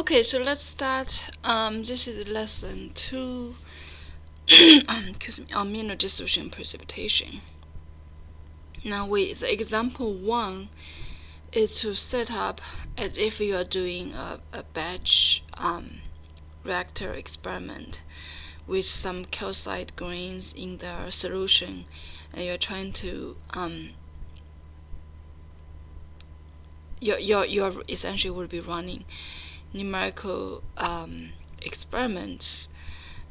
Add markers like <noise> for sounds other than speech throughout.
Okay, so let's start. Um, this is lesson two. <clears throat> um, excuse me, amino dissolution precipitation. Now, we the example one is to set up as if you are doing a, a batch um, reactor experiment with some calcite grains in the solution, and you're trying to um, your your your essentially will be running numerical um, experiments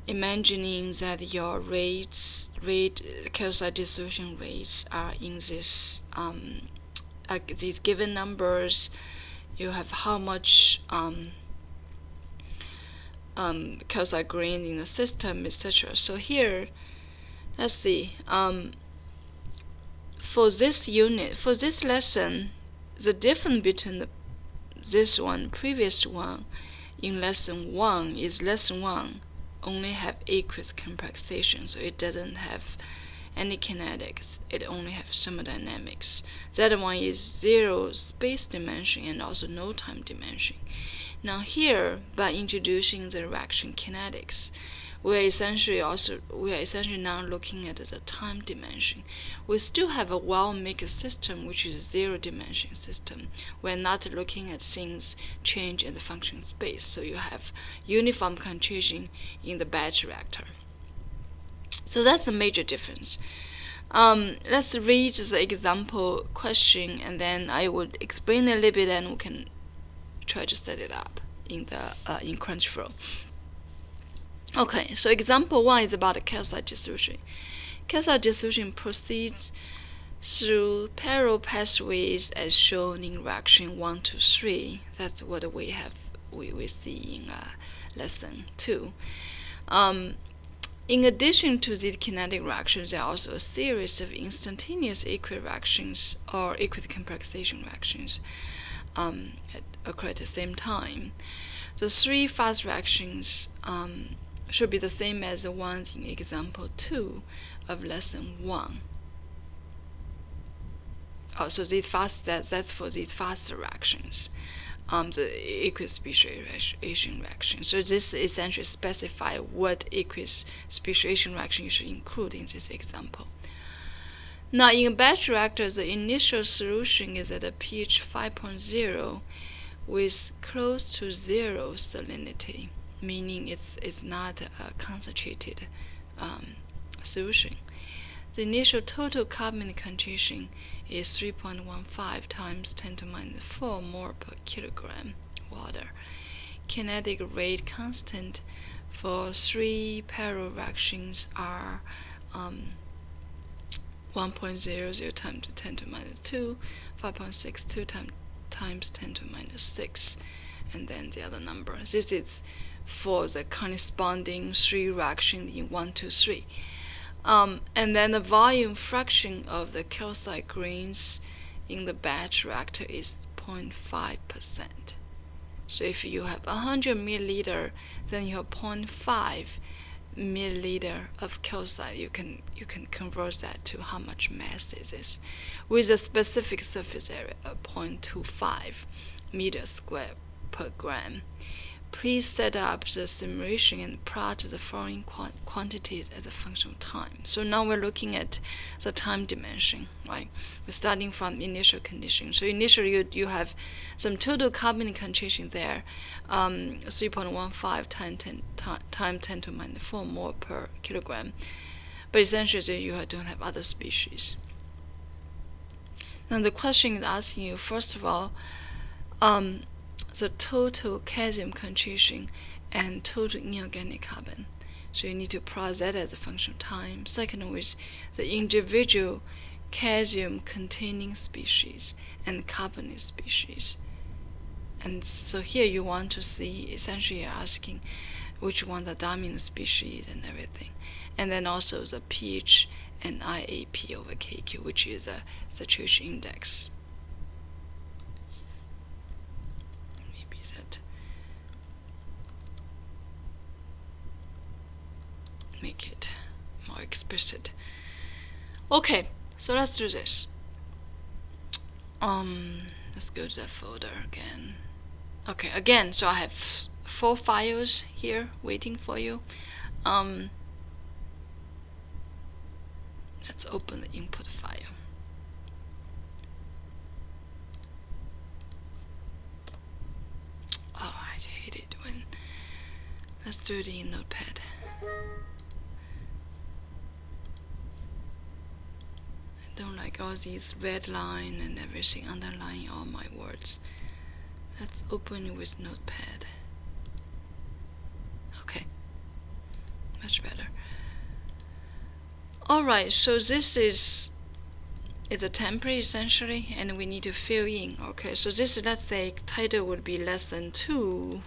imagining that your rates rate calcite dissolution rates are in this um, these given numbers. You have how much um, um, calcite grains in the system etc so here let's see um, for this unit for this lesson the difference between the this one, previous one, in lesson 1 is lesson 1 only have aqueous complexation, so it doesn't have any kinetics, it only has thermodynamics. That one is zero space dimension and also no time dimension. Now here, by introducing the reaction kinetics, we're essentially also we are essentially now looking at the time dimension. We still have a well-mixed system which is a zero-dimension system. We're not looking at things change in the function space. So you have uniform concentration in the batch reactor. So that's a major difference. Um, let's read the example question and then I will explain a little bit and we can try to set it up in the uh, in CrunchFlow. Okay, so example one is about calcite dissolution. Calcite dissolution proceeds through parallel pathways as shown in reaction 1 to 3. That's what we have we, we see in uh, lesson 2. Um, in addition to these kinetic reactions, there are also a series of instantaneous aqueous reactions or aqueous complexation reactions um, occur at the same time. The three fast reactions um, should be the same as the ones in example 2 of lesson 1. Oh, so these fast that, that's for these fast reactions, um, the aqueous speciation reaction. So this essentially specify what aqueous speciation reaction you should include in this example. Now in batch reactor, the initial solution is at a pH 5.0 with close to zero salinity meaning it's, it's not a concentrated um, solution. The initial total carbon concentration is 3.15 times 10 to minus 4 mole per kilogram water. Kinetic rate constant for three parallel reactions are um, 1.00 times 10 to minus 2, 5.62 times, times 10 to minus 6, and then the other number. This is for the corresponding three reactions in 1, 2, 3. Um, and then the volume fraction of the calcite grains in the batch reactor is 0.5%. So if you have 100 milliliter, then you have 0.5 milliliter of calcite. You can you can convert that to how much mass is this, with a specific surface area of 0.25 meter square per gram. Please set up the simulation and plot the following quantities as a function of time. So now we're looking at the time dimension, right? We're starting from initial condition. So initially you, you have some total carbon concentration there, um, 3.15 times 10, time 10 to minus 4 mole per kilogram. But essentially you don't have other species. Now the question is asking you, first of all, um, the total calcium concentration and total inorganic carbon. So you need to plot that as a function of time. Second is the individual calcium containing species and carbonate species. And so here you want to see essentially you're asking which one the dominant species and everything. And then also the pH and IAP over KQ, which is a saturation index. Make it more explicit. Okay, so let's do this. Um, let's go to that folder again. okay again so I have four files here waiting for you um, let's open the input file oh I hate it when let's do it in notepad don't like all these red line and everything underlying all my words. Let's open it with notepad. Okay. Much better. Alright so this is is a template essentially and we need to fill in. Okay so this let's say title would be lesson 2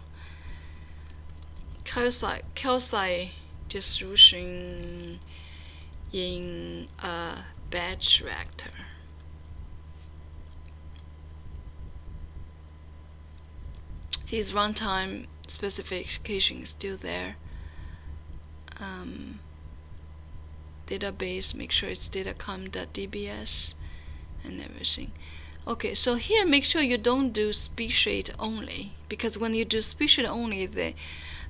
calcite, calcite dissolution in a batch reactor. This runtime specification is still there. Um, database make sure it's datacom.dbs and everything. Okay so here make sure you don't do species only because when you do species only the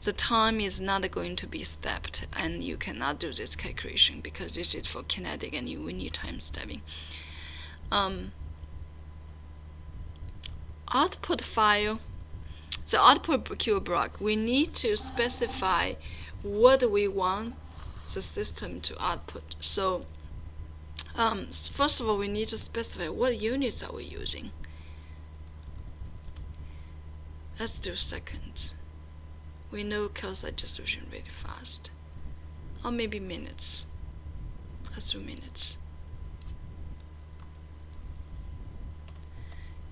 the time is not going to be stepped and you cannot do this calculation because this is for kinetic and you will need time stepping um, output file the output queue block we need to specify what we want the system to output. So um, first of all, we need to specify what units are we using. Let's do seconds. We know calcite dissolution really fast. Or maybe minutes. Let's do minutes.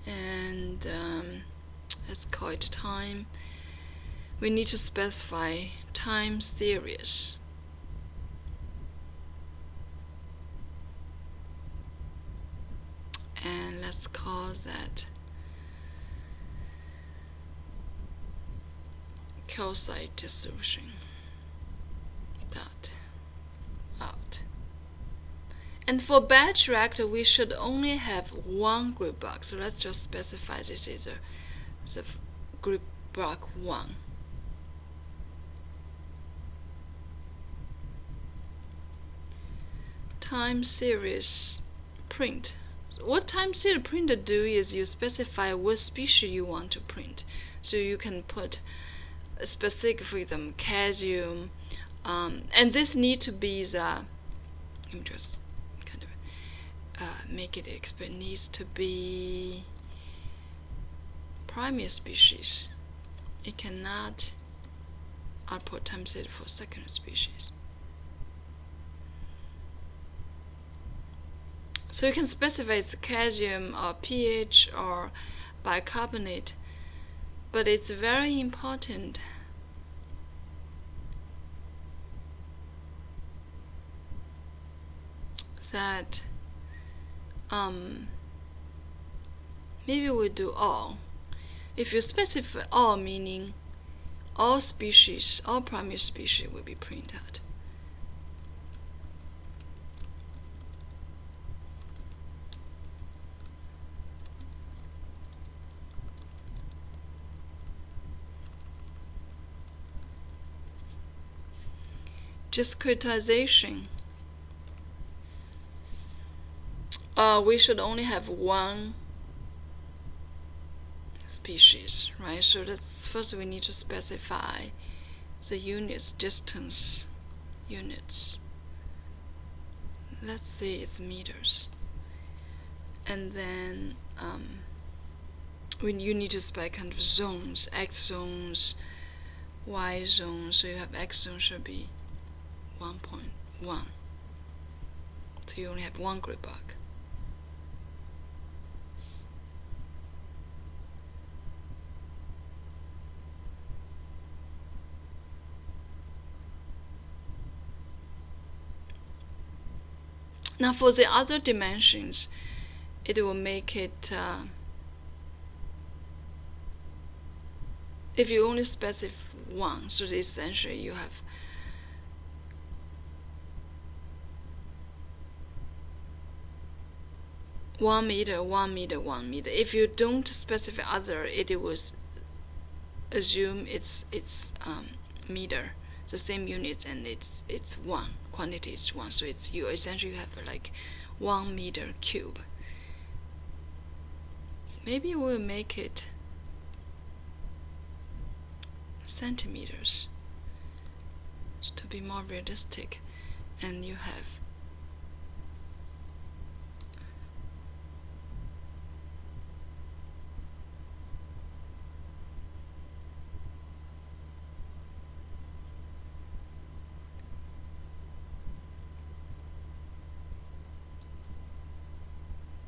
And um, let's call it time. We need to specify time series. and let's call that calcite dissolution dot out. And for batch reactor we should only have one grid block so let's just specify this is a, the grid block 1 time series print. What time series printer do is you specify what species you want to print. So you can put specific them calcium, um, and this need to be the. Let me just kind of uh, make it expert. Needs to be primary species. It cannot output time series for secondary species. So you can specify it's calcium or pH or bicarbonate, but it's very important that um, maybe we do all. If you specify all, meaning all species, all primary species will be printed. Discretization. Uh, we should only have one species, right? So that's first we need to specify the units, distance units. Let's say it's meters. And then um, when you need to specify kind of zones, X zones, Y zones, so you have X zone should be 1.1 so you only have one grid block Now for the other dimensions, it will make it, uh, if you only specify one, so essentially you have one meter, one meter, one meter. If you don't specify other, it will assume it's it's um, meter, the same units, and it's it's one quantity is one. So it's you essentially you have like one meter cube. Maybe we'll make it centimeters to be more realistic, and you have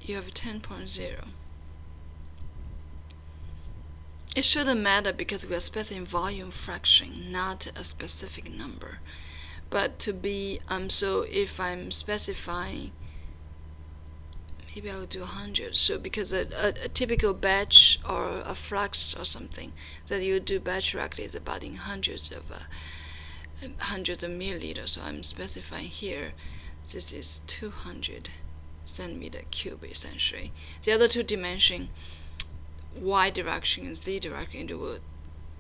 you have 10.0. It shouldn't matter because we are specifying volume fraction, not a specific number. But to be, um, so if I'm specifying, maybe I will do 100. So because a, a, a, typical batch or a flux or something that you do batch reactor is about in hundreds of uh, hundreds of milliliters. So I'm specifying here, this is 200 centimeter cube essentially. The other two dimension, y direction and z direction, it will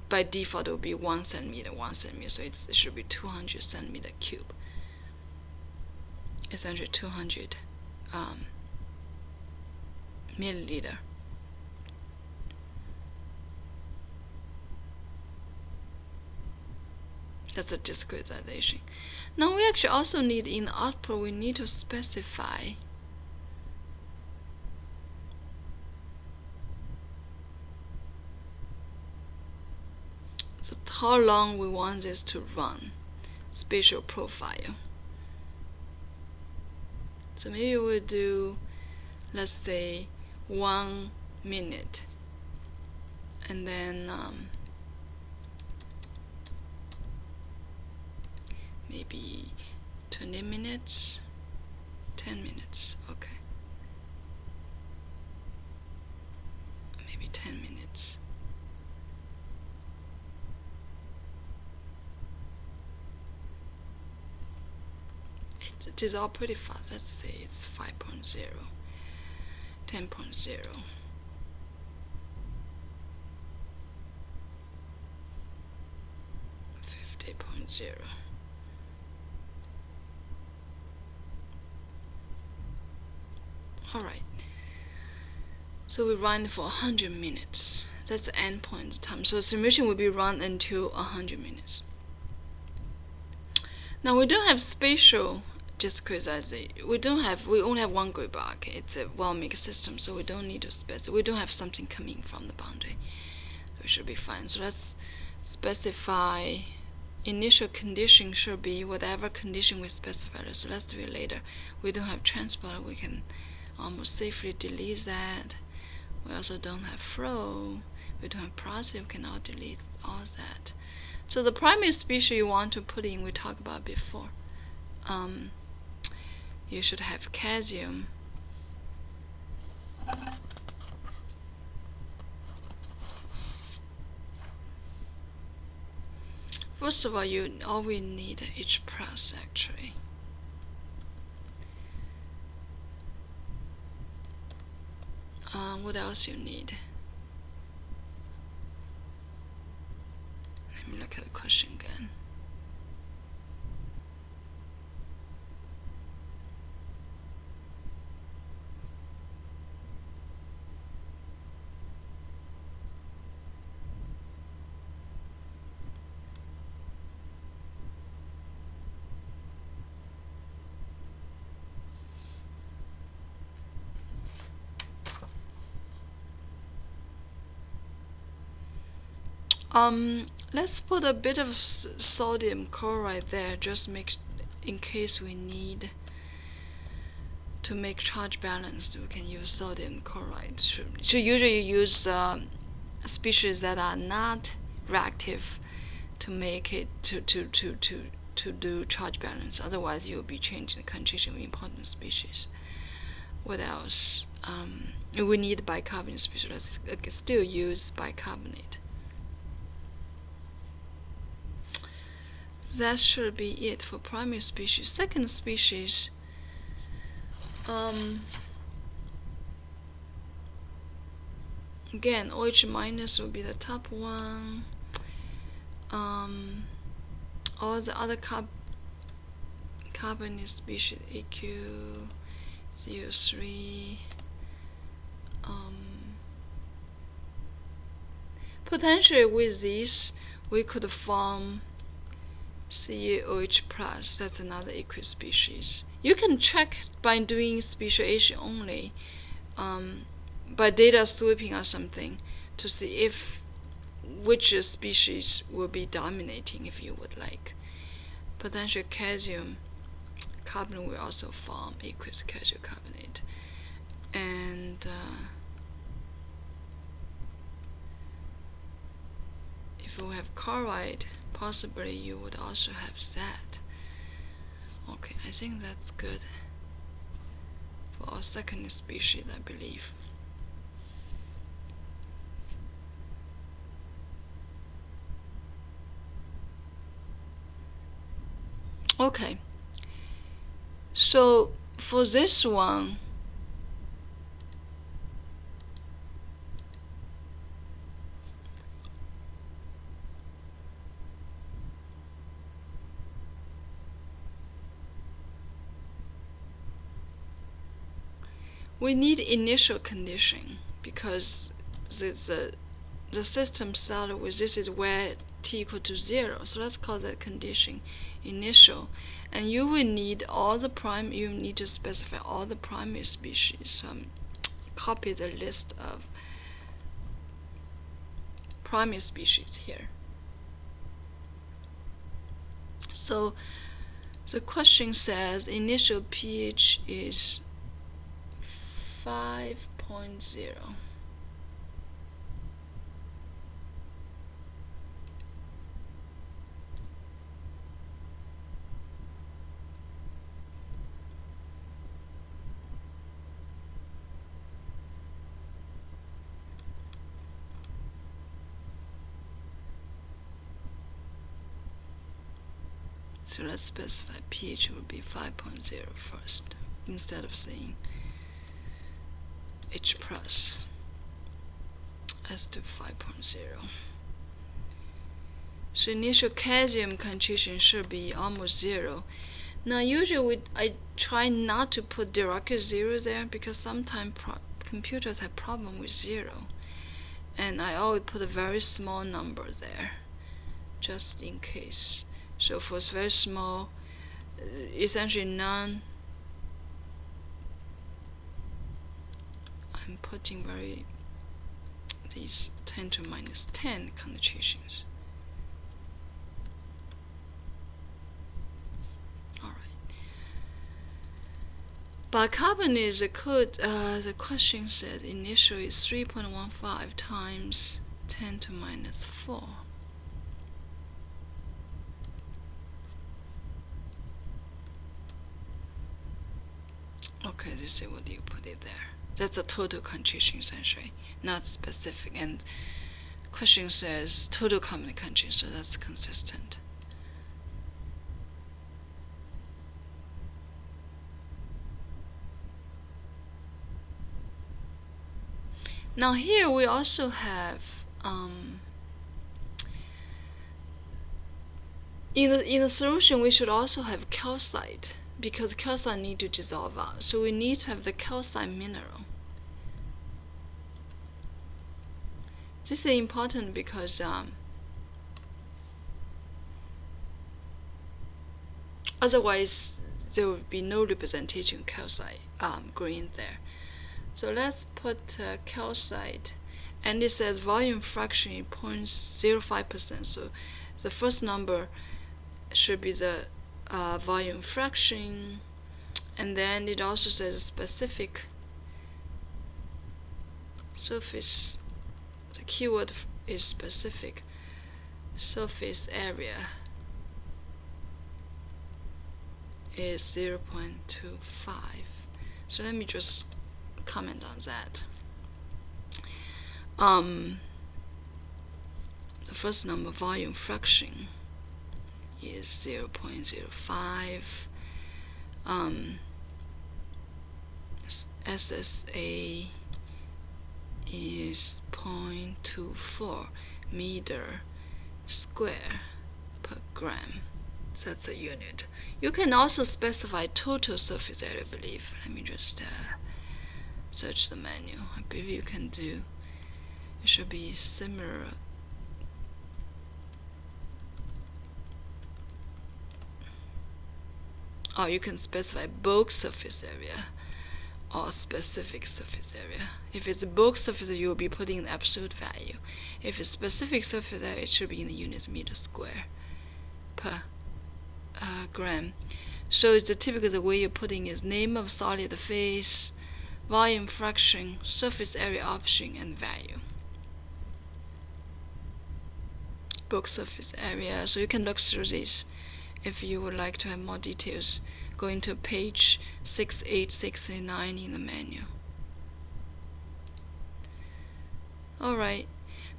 by default it will be one centimeter, one centimeter. So it should be 200 centimeter cube. Essentially 200 um, milliliter. That's a discretization. Now we actually also need in the output we need to specify how long we want this to run. Spatial profile. So maybe we'll do let's say one minute. And then um, maybe 20 minutes? 10 minutes okay. Maybe 10 minutes it is all pretty fast. Let's say it's 5.0, 10.0. 50.0 Alright, so we run for 100 minutes. That's the endpoint time. So simulation will be run until 100 minutes. Now we don't have spatial just because we don't have we only have one grid block. It's a well mixed system, so we don't need to specify. We don't have something coming from the boundary, so it should be fine. So let's specify initial condition should be whatever condition we specify. So let's do it later. We don't have transport. We can almost safely delete that. We also don't have flow. We don't have process. We can all delete all that. So the primary species you want to put in, we talked about before. Um, you should have calcium First of all, you always need H plus actually. Um, what else you need? Let me look at the question again. Um, let's put a bit of sodium chloride there, just make in case we need to make charge balance. We can use sodium chloride. So, usually you use um, species that are not reactive to make it to to to to to do charge balance. Otherwise, you'll be changing the concentration of important species. What else? Um, we need bicarbonate species. Let's uh, still use bicarbonate. That should be it for primary species. Second species, um, again OH minus will be the top one um, all the other carb carbon species AQ CO3 um, potentially with this we could form CaOH plus that's another aqueous species you can check by doing speciation only um, by data sweeping or something to see if which species will be dominating if you would like. Potential calcium carbon will also form aqueous calcium carbonate. And uh, if we have chloride, possibly you would also have that. Okay, I think that's good for our second species, I believe. Okay. So for this one, we need initial condition because the, the, the system started with this is where t equal to 0. So let's call that condition initial. And you will need all the prime, you need to specify all the primary species. Um, copy the list of primary species here. So the question says initial pH is 5.0. So let's specify pH will be 5.0 first instead of saying H plus as to 5.0. So initial calcium concentration should be almost zero. Now usually we, I try not to put directly zero there because sometimes computers have problem with zero. And I always put a very small number there just in case. So for very small, uh, essentially none, I'm putting very these 10 to minus 10 connotations. Alright. But carbon is a code, uh, the question said initially is 3.15 times 10 to minus 4. Okay, this is what you put it there. That's a total concentration essentially, not specific. And question says total carbon concentration, so that's consistent. Now here we also have um, in the in the solution we should also have calcite because calcite need to dissolve out. So we need to have the calcite mineral. This is important because um, otherwise there will be no representation calcite um, green there. So let's put uh, calcite and it says volume fraction 0.05%. So the first number should be the uh, volume fraction and then it also says specific surface the keyword is specific. Surface area is 0.25 so let me just comment on that. Um, the first number volume fraction is 0 0.05 um, SSA is 0.24 meter square per gram. So that's a unit. You can also specify total surface area, I believe. Let me just uh, search the menu. I believe you can do, it should be similar. Or you can specify bulk surface area or specific surface area. If it's a bulk surface you will be putting the absolute value. If it's specific surface area, it should be in the units meter square per uh, gram. So it's the typical the way you're putting is name of solid phase, volume fraction, surface area option, and value. Bulk surface area. So you can look through this if you would like to have more details. Going to page 6869 in the menu. Alright,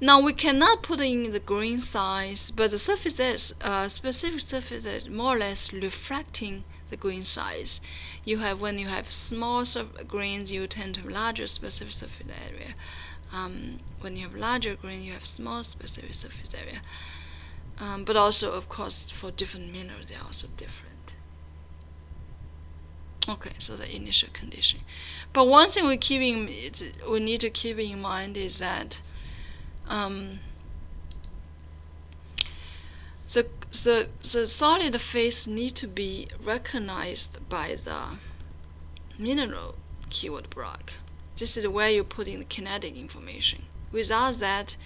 now we cannot put in the grain size, but the surface is uh, specific surface is more or less reflecting the grain size. You have when you have small grains, you tend to have larger specific surface area. Um, when you have larger grain, you have small specific surface area. Um, but also, of course, for different minerals, they are also different. Okay, so the initial condition. But one thing we keep in, we need to keep in mind is that um, the, the, the solid phase need to be recognized by the mineral keyword block. This is where you put in the kinetic information. Without that,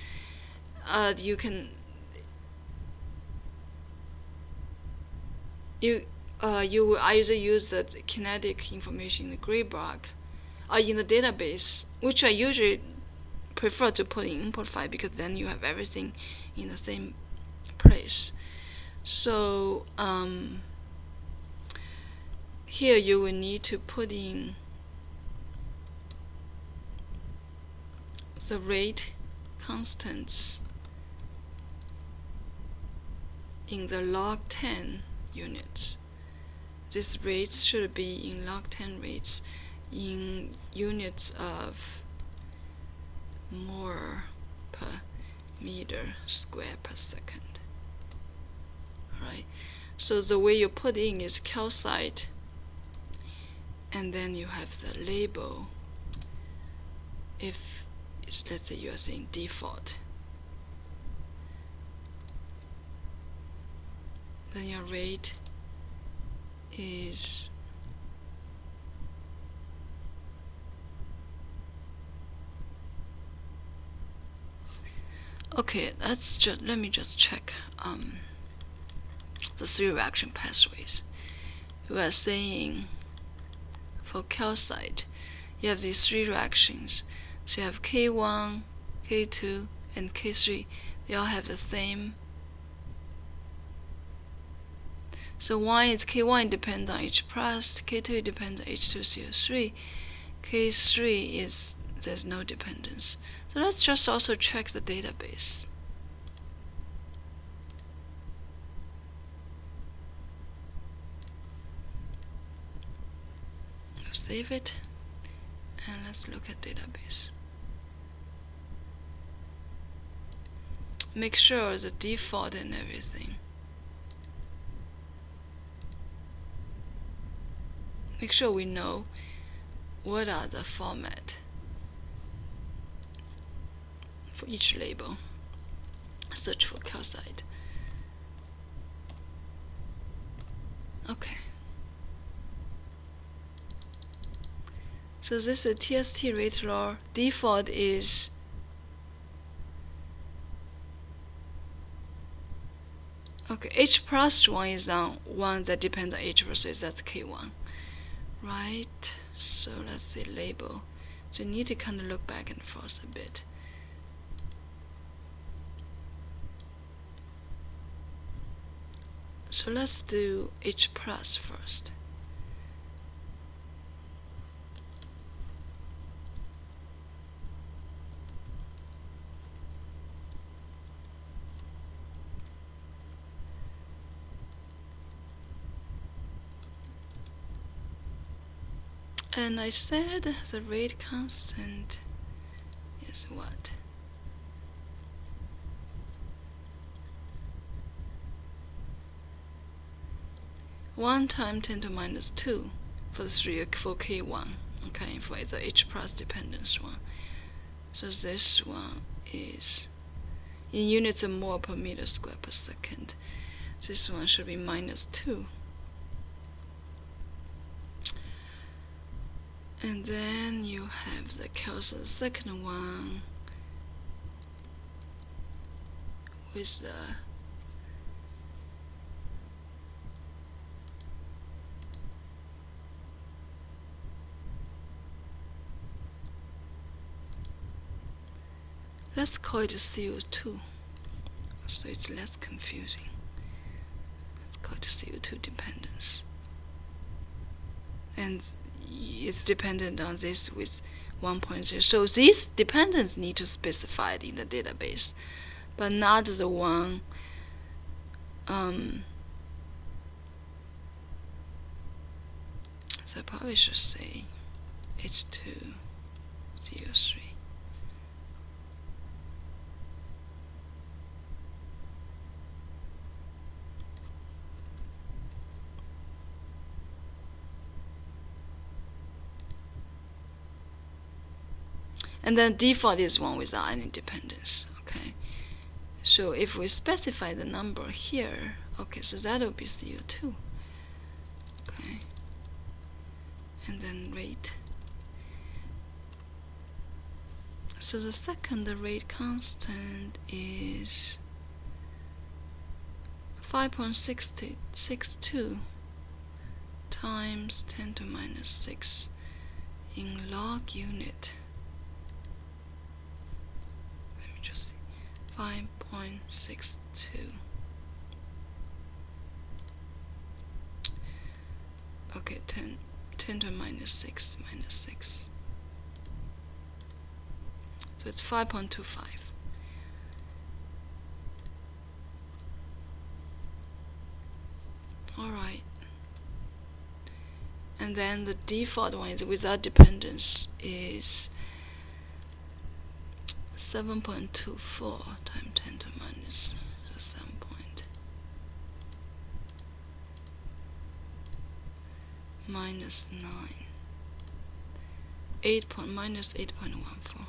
uh, you can you uh, you will either use the kinetic information in the gray block or in the database, which I usually prefer to put in import file because then you have everything in the same place. So um, here you will need to put in the rate constants in the log 10 units. These rates should be in log 10 rates in units of mole per meter square per second. Right. So the way you put in is calcite and then you have the label if let's say you are saying default then your rate is okay let's just let me just check um, the three reaction pathways. We are saying for calcite you have these three reactions. So you have K1 K2 and K3 they all have the same So one is K1 depends on H plus, K2 depends on H2CO3, K3 is there's no dependence. So let's just also check the database. Save it and let's look at database. Make sure the default and everything. Make sure we know what are the format for each label. Search for calcite. Okay. So this is a TST rate law. Default is okay. H plus one is on one that depends on H so that's K1 right so let's say label. So you need to kind of look back and forth a bit. So let's do H plus first and I said the rate constant is what? One time ten to minus two for the three for K one. Okay, for the H plus dependence one. So this one is in units of mole per meter square per second. This one should be minus 2. And then you have the Kelson second one with the Let's call it CO2 so it's less confusing. Let's call it CO2 dependence. And it's dependent on this with 1.0. So these dependence need to specify it in the database, but not the one um, so I probably should say H2 CO3. And then default is one without any dependence okay? So if we specify the number here okay so that will be CO2 okay? And then rate. So the second rate constant is 5.62 times 10 to minus 6 in log unit 5.62 okay 10 10 to minus 6 minus 6 so it's 5.25 alright and then the default one is without dependence is 7.24 times 10 to minus so 7 point minus 9 8 point minus 8.14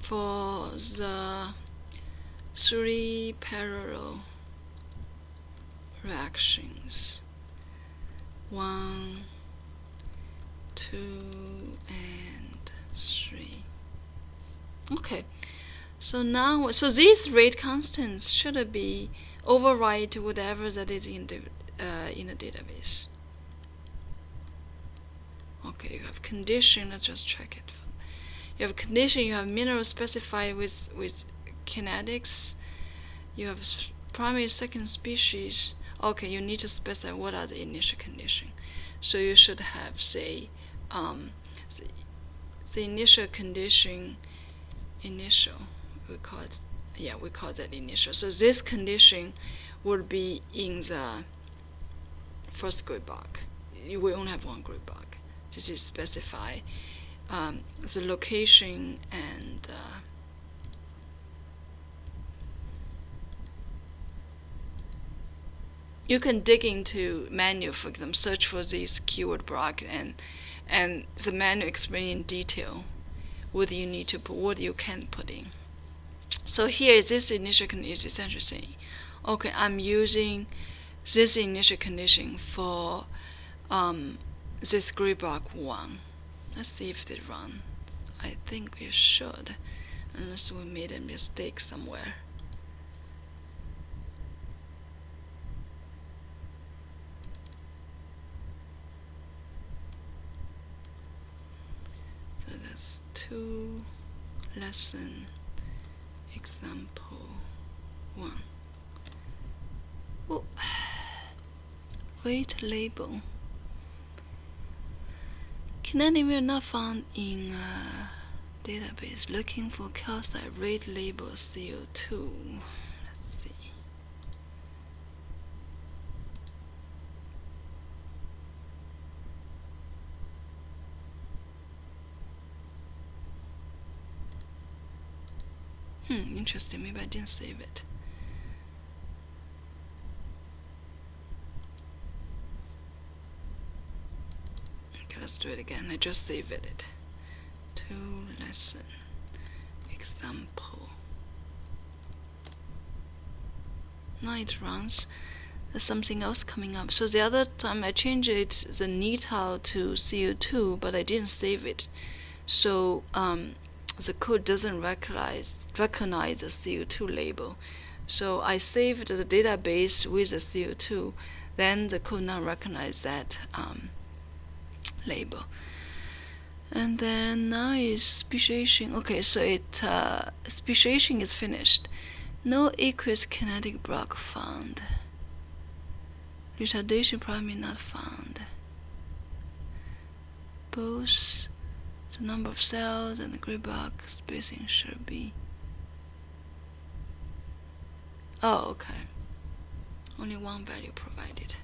for the three parallel reactions. One, two, and three. Okay, so now, so these rate constants should be overwrite whatever that is in the uh, in the database. Okay, you have condition. Let's just check it. You have condition. You have mineral specified with with kinetics. You have primary second species okay you need to specify what are the initial condition. So you should have say um, the, the initial condition initial we call it yeah we call that initial. So this condition would be in the first grid block. You we only have one grid block. This is specify um, the location and uh, you can dig into menu for them, search for this keyword block and and the menu explain in detail what you need to put, what you can put in. So here this initial condition is essentially saying, okay, I'm using this initial condition for um, this grid block one. Let's see if they run. I think we should, unless we made a mistake somewhere. To lesson example 1. Oh. Rate <sighs> label. Can anyone not found in a database looking for calcite rate label CO2? Let's see. Hmm, interesting. Maybe I didn't save it. Okay, let's do it again. I just saved it. To lesson example. Now it runs. There's something else coming up. So the other time I changed it, the NeTile to CO2, but I didn't save it. So um, the code doesn't recognize recognize the CO2 label. So I saved the database with the CO2, then the code now recognize that um, label. And then now is speciation. Okay, so it uh, speciation is finished. No aqueous kinetic block found. Retardation probably not found. Both the number of cells and the grid block spacing should be. Oh, okay. Only one value provided.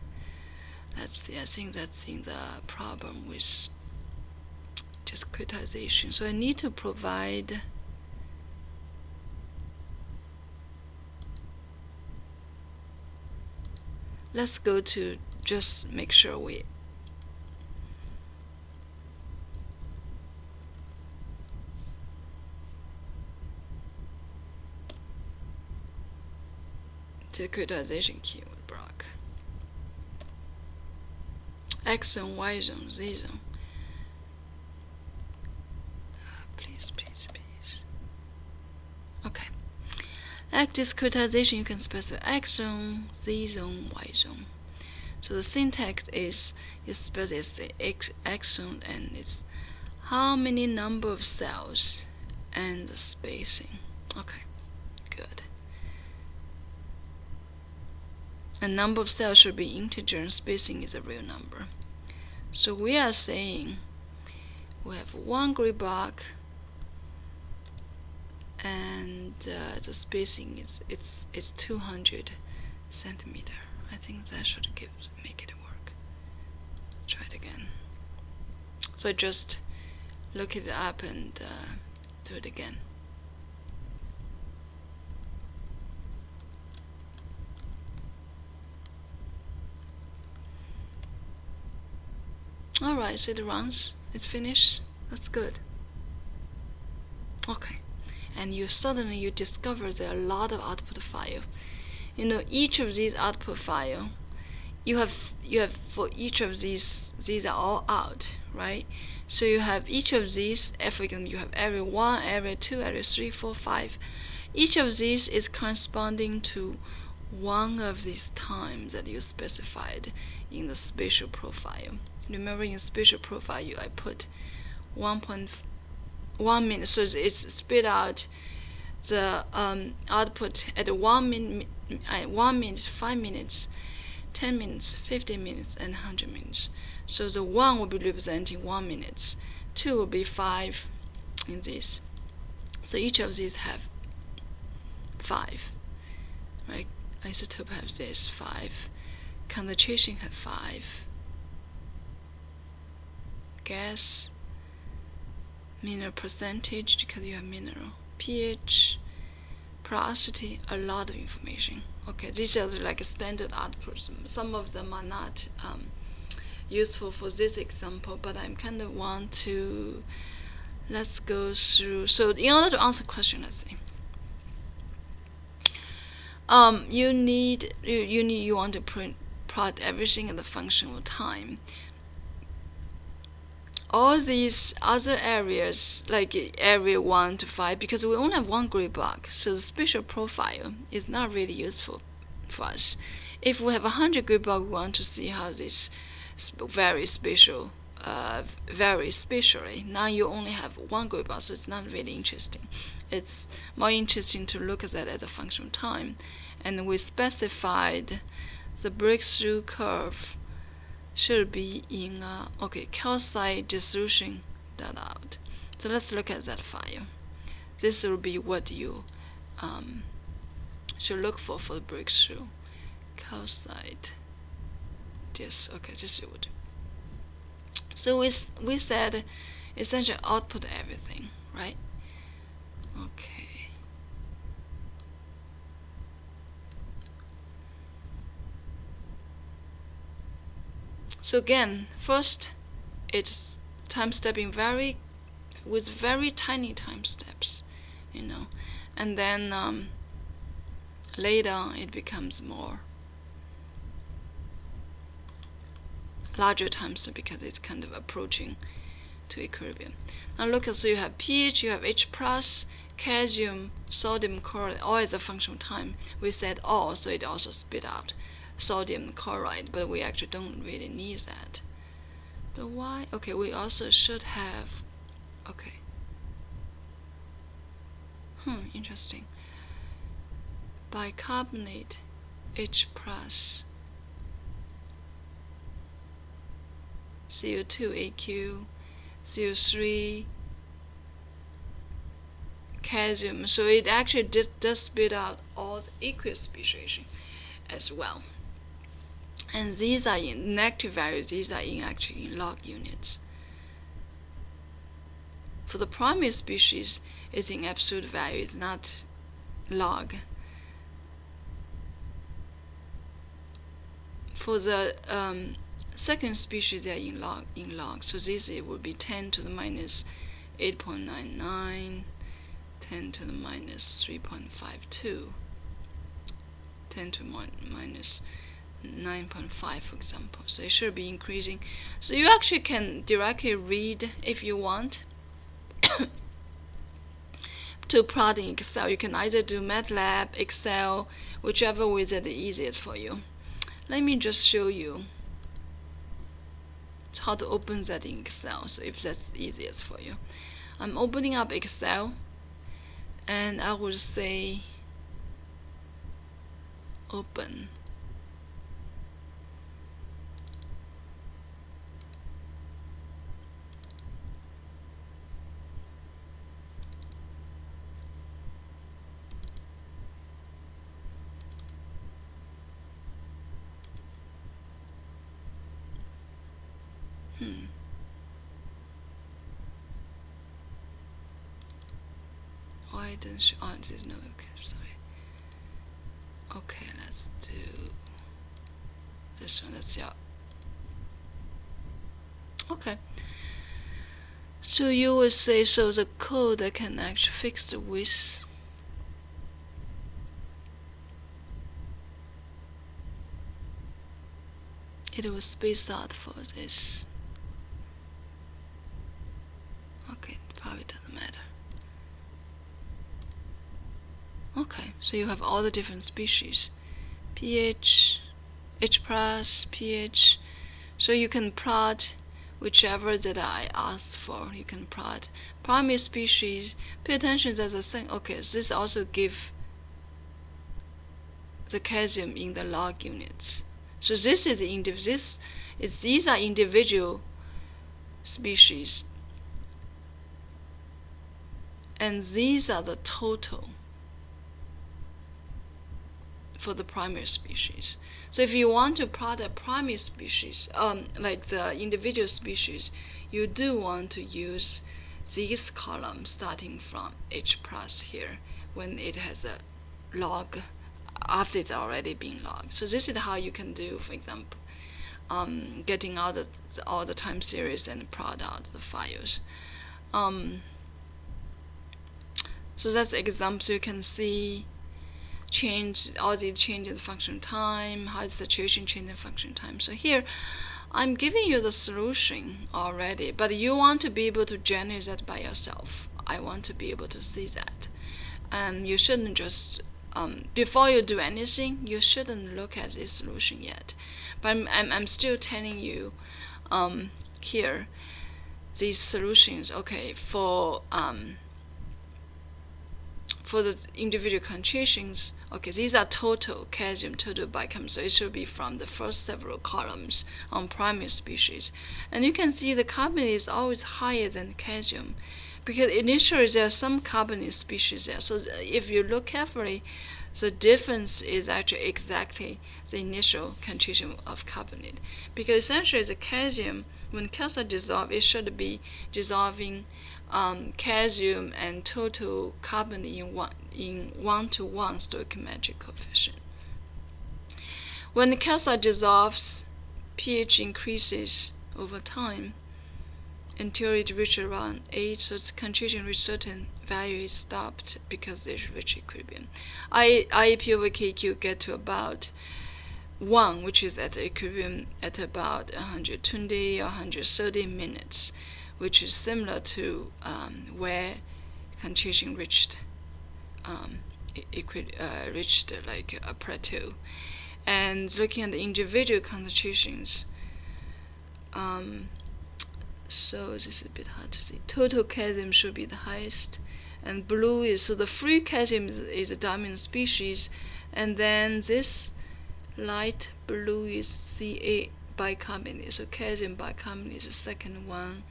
Let's see, I think that's in the problem with discretization. So I need to provide let's go to just make sure we discretization keyword block. X zone, Y zone, Z zone. Please, please, please. Okay. X discretization, you can specify X zone, Z zone, Y zone. So the syntax is is specifies X, X zone and it's how many number of cells and the spacing. Okay, good. A number of cells should be integer and spacing is a real number. So we are saying we have one grid block and uh, the spacing is it's it's 200 centimeter. I think that should give make it work. Let's try it again. So I just look it up and uh, do it again. Alright, so it runs. It's finished. That's good. Okay. And you suddenly you discover there are a lot of output file. You know, each of these output file, you have you have for each of these these are all out, right? So you have each of these, for example, you have area one, area two, area three, four, five. Each of these is corresponding to one of these times that you specified in the spatial profile remember in spatial profile I put 1.1 minute so it's spit out the um, output at 1 minute, uh, 1 minute, 5 minutes, 10 minutes, 15 minutes, and 100 minutes. So the 1 will be representing 1 minutes, 2 will be 5 in this. So each of these have 5, right? Isotope have this 5, concentration have 5, gas, mineral percentage because you have mineral, pH, porosity, a lot of information. Okay, these are like a standard outputs. Some of them are not um, useful for this example, but I'm kind of want to let's go through. So in order to answer question, let's see. Um, you need you, you need you want to print plot everything in the functional time all these other areas, like area 1 to 5, because we only have one grid block, so the spatial profile is not really useful for us. If we have a 100 grid block, we want to see how this very spatial, uh, very spatially. Now you only have one grid block, so it's not really interesting. It's more interesting to look at that as a function of time. And we specified the breakthrough curve should be in a okay calcite dissolution dot out. So let's look at that file. This will be what you um, should look for for the breakthrough. Calcite this okay this is what. So we we said essentially output everything right. Okay. So again, first it's time stepping very with very tiny time steps, you know, and then um, later it becomes more larger times because it's kind of approaching to equilibrium. Now look, so you have pH, you have H plus, calcium, sodium chloride, all is a function of time. We said all, so it also spit out sodium chloride, but we actually don't really need that. But why? Okay, we also should have, okay. Hmm, interesting. Bicarbonate H plus CO2 AQ, CO3 calcium. So it actually did, does spit out all the aqueous speciation as well. And these are in negative values, these are in actually in log units. For the primary species, it's in absolute value, it's not log. For the um, second species, they are in log, in log. So this it would be 10 to the minus 8.99 10 to the minus 3.52, 10 to minus 9.5 for example. So it should be increasing. So you actually can directly read if you want <coughs> to plot in Excel. You can either do MATLAB, Excel, whichever wizard is easiest for you. Let me just show you how to open that in Excel. So if that's easiest for you. I'm opening up Excel and I will say open hmm show oh there's no okay sorry. Okay let's do this one let's see okay. So you would say so the code can actually fix the width it will space out for this okay probably doesn't matter Okay, so you have all the different species. pH, H plus, pH. So you can plot whichever that I asked for. You can plot primary species. Pay attention that the same. Okay, this also give the calcium in the log units. So this is the this is these are individual species, and these are the total for the primary species. So if you want to plot a primary species, um, like the individual species, you do want to use these columns starting from H plus here when it has a log after it's already been logged. So this is how you can do, for example, um, getting all the, all the time series and plot out the files. Um, so that's example. So you can see change all the change in the function time, how the situation change in function time. So here, I'm giving you the solution already, but you want to be able to generate that by yourself. I want to be able to see that. And you shouldn't just, um, before you do anything, you shouldn't look at this solution yet. But I'm, I'm, I'm still telling you um, here, these solutions, okay, for um, for the individual concentrations, okay, these are total calcium, total bicarbonate, so it should be from the first several columns on primary species. And you can see the carbonate is always higher than calcium because initially there are some carbonate species there. So uh, if you look carefully, the difference is actually exactly the initial concentration of carbonate. Because essentially the calcium, when calcium dissolves, it should be dissolving um, calcium and total carbon in one in one to one stoichiometric coefficient. When the calcium dissolves, pH increases over time until it reaches around 8, so its concentration reach certain value is stopped because it reaches equilibrium. I, IAP over Keq get to about 1, which is at equilibrium at about 120 or 130 minutes, which is similar to um, where concentration reached um, uh, reached like a plateau. And looking at the individual concentrations, um, so this is a bit hard to see. Total calcium should be the highest, and blue is so the free is, is a dominant species, and then this light blue is Ca bicarbonate, so calcium bicarbonate is the second one.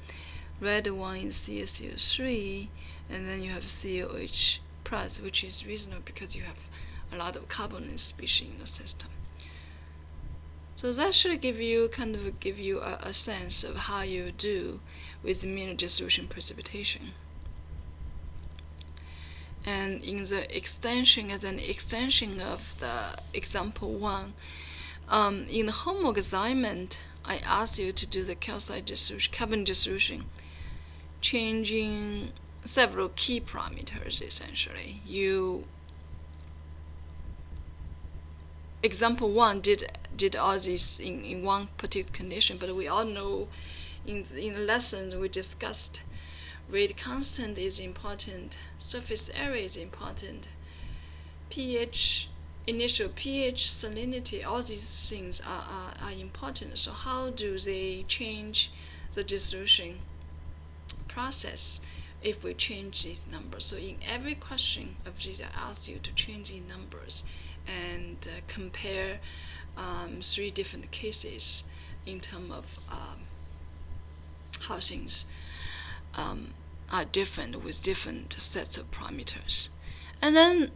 Red one is CaCO3, and then you have COH plus, which is reasonable because you have a lot of carbonate species in the system. So that should give you kind of give you a, a sense of how you do with mineral dissolution precipitation. And in the extension, as an extension of the example one, um, in the homework assignment, I asked you to do the calcite dissolution, carbon dissolution, changing several key parameters essentially. You example one did did all this in, in one particular condition, but we all know in, in the lessons we discussed rate constant is important, surface area is important, pH, initial pH, salinity, all these things are, are, are important. So how do they change the dissolution process if we change these numbers? So in every question of these, I ask you to change these numbers and uh, compare um, three different cases in terms of um, how things um, are different with different sets of parameters. And then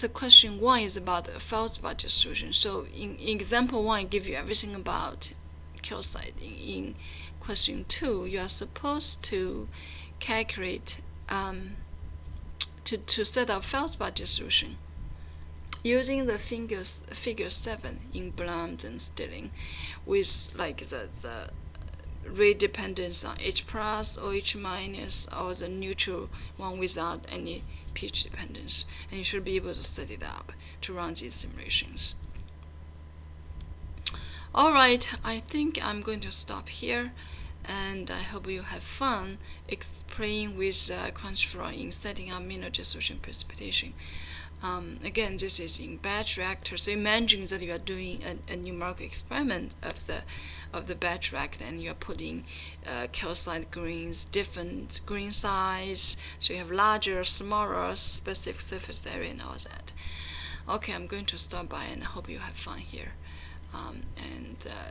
the question one is about the feldspar dissolution. So in, in, example one, I give you everything about calcite. In, question two, you are supposed to calculate um, to, to set up feldspar dissolution using the figures, figure 7 in Blum and Stillings with like the, the rate dependence on H plus or H minus or the neutral one without any pH dependence. And you should be able to set it up to run these simulations. Alright, I think I'm going to stop here and I hope you have fun playing with uh, CrunchFlow in setting up mineral dissolution precipitation. Um, again, this is in batch reactor. So imagine that you are doing a, a numerical experiment of the of the batch reactor, and you are putting uh, calcite grains, different grain size. So you have larger, smaller, specific surface area, and all that. Okay, I'm going to stop by, and I hope you have fun here. Um, and uh,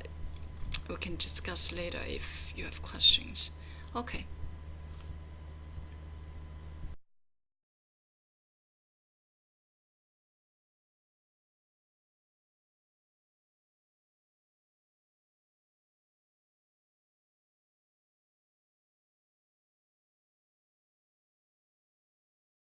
we can discuss later if you have questions. Okay.